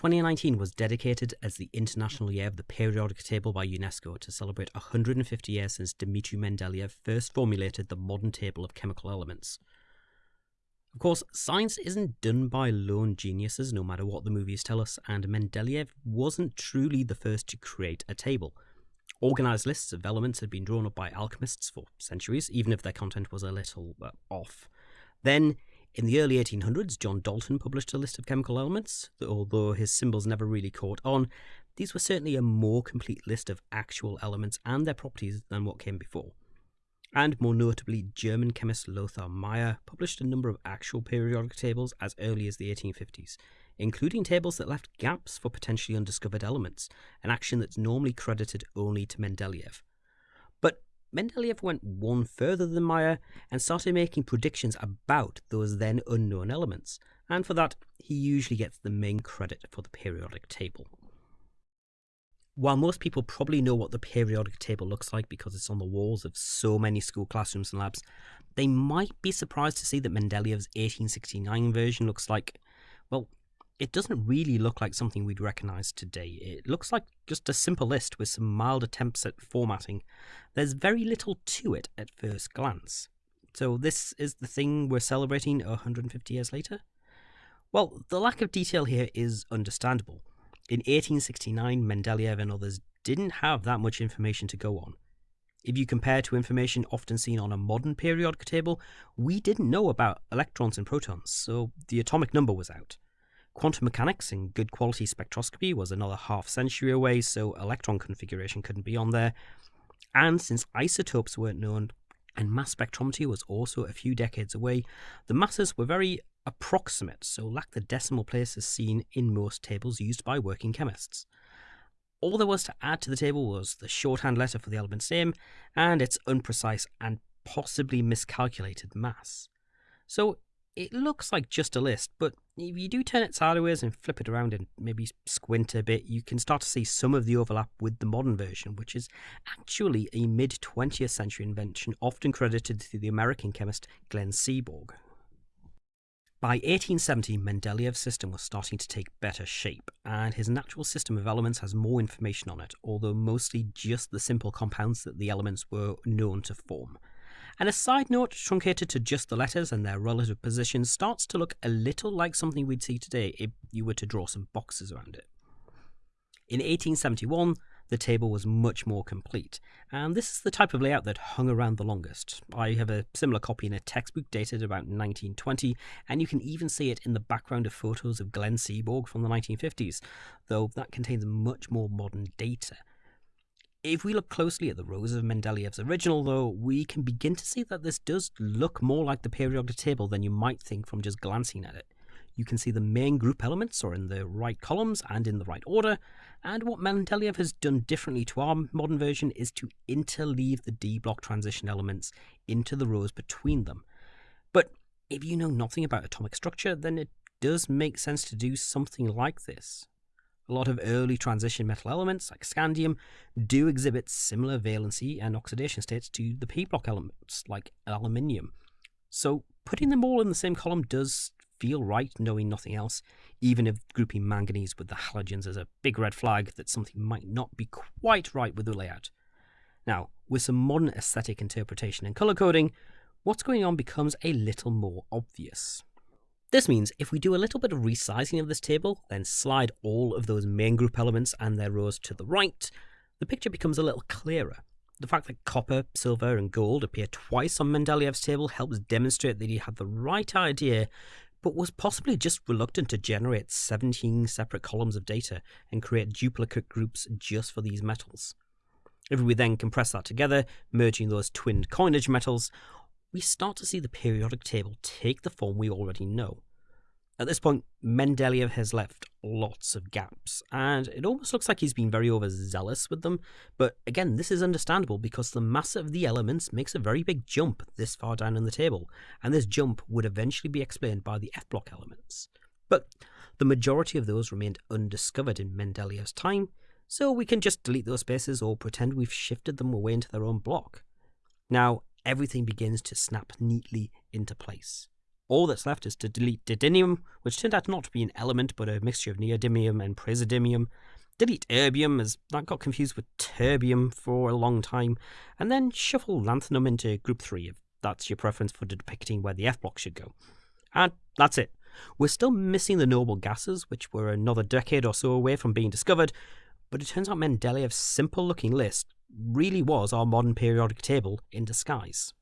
2019 was dedicated as the International Year of the Periodic Table by UNESCO to celebrate 150 years since Dmitry Mendeleev first formulated the modern table of chemical elements. Of course, science isn't done by lone geniuses, no matter what the movies tell us, and Mendeleev wasn't truly the first to create a table. Organized lists of elements had been drawn up by alchemists for centuries, even if their content was a little uh, off. Then, in the early 1800s, John Dalton published a list of chemical elements, although his symbols never really caught on. These were certainly a more complete list of actual elements and their properties than what came before and more notably, German chemist Lothar Meyer published a number of actual periodic tables as early as the 1850s, including tables that left gaps for potentially undiscovered elements, an action that's normally credited only to Mendeleev. Mendeleev went one further than Meyer and started making predictions about those then unknown elements, and for that, he usually gets the main credit for the periodic table. While most people probably know what the periodic table looks like because it's on the walls of so many school classrooms and labs, they might be surprised to see that Mendeleev's 1869 version looks like, well, it doesn't really look like something we'd recognize today. It looks like just a simple list with some mild attempts at formatting. There's very little to it at first glance. So, this is the thing we're celebrating 150 years later? Well, the lack of detail here is understandable. In 1869, Mendeleev and others didn't have that much information to go on. If you compare to information often seen on a modern periodic table, we didn't know about electrons and protons, so the atomic number was out. Quantum mechanics and good quality spectroscopy was another half century away, so electron configuration couldn't be on there. And since isotopes weren't known, and mass spectrometry was also a few decades away, the masses were very approximate, so lacked the decimal places seen in most tables used by working chemists. All there was to add to the table was the shorthand letter for the element's name and its unprecise and possibly miscalculated mass. So it looks like just a list, but if you do turn it sideways and flip it around and maybe squint a bit, you can start to see some of the overlap with the modern version, which is actually a mid 20th century invention often credited to the American chemist Glenn Seaborg. By 1870, Mendeleev's system was starting to take better shape, and his natural system of elements has more information on it, although mostly just the simple compounds that the elements were known to form. And a side note truncated to just the letters and their relative positions starts to look a little like something we'd see today if you were to draw some boxes around it. In 1871, the table was much more complete, and this is the type of layout that hung around the longest. I have a similar copy in a textbook dated about 1920, and you can even see it in the background of photos of Glenn Seaborg from the 1950s, though that contains much more modern data. If we look closely at the rows of Mendeleev's original, though, we can begin to see that this does look more like the periodic table than you might think from just glancing at it. You can see the main group elements are in the right columns and in the right order, and what Mendeleev has done differently to our modern version is to interleave the D block transition elements into the rows between them. But if you know nothing about atomic structure, then it does make sense to do something like this. A lot of early transition metal elements, like scandium, do exhibit similar valency and oxidation states to the p block elements, like aluminium. So putting them all in the same column does feel right knowing nothing else, even if grouping manganese with the halogens is a big red flag that something might not be quite right with the layout. Now, with some modern aesthetic interpretation and colour coding, what's going on becomes a little more obvious. This means if we do a little bit of resizing of this table, then slide all of those main group elements and their rows to the right, the picture becomes a little clearer. The fact that copper, silver, and gold appear twice on Mendeleev's table helps demonstrate that he had the right idea but was possibly just reluctant to generate 17 separate columns of data and create duplicate groups just for these metals. If we then compress that together, merging those twinned coinage metals, we start to see the periodic table take the form we already know. At this point, Mendeleev has left lots of gaps, and it almost looks like he's been very overzealous with them. But again, this is understandable because the mass of the elements makes a very big jump this far down in the table, and this jump would eventually be explained by the F block elements. But the majority of those remained undiscovered in Mendeleev's time, so we can just delete those spaces or pretend we've shifted them away into their own block. Now, everything begins to snap neatly into place. all that's left is to delete didymium, which turned out not to be an element but a mixture of neodymium and praseodymium, delete erbium, as that got confused with terbium for a long time, and then shuffle lanthanum into group 3 if that's your preference for depicting where the F block should go. And that's it. We're still missing the noble gases, which were another decade or so away from being discovered, but it turns out Mendeleev's simple looking list really was our modern periodic table in disguise.